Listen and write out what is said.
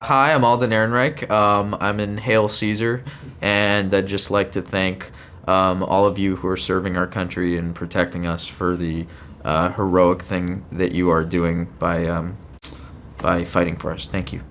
Hi, I'm Alden Ehrenreich. Um, I'm in Hail Caesar, and I'd just like to thank um, all of you who are serving our country and protecting us for the uh, heroic thing that you are doing by um, by fighting for us. Thank you.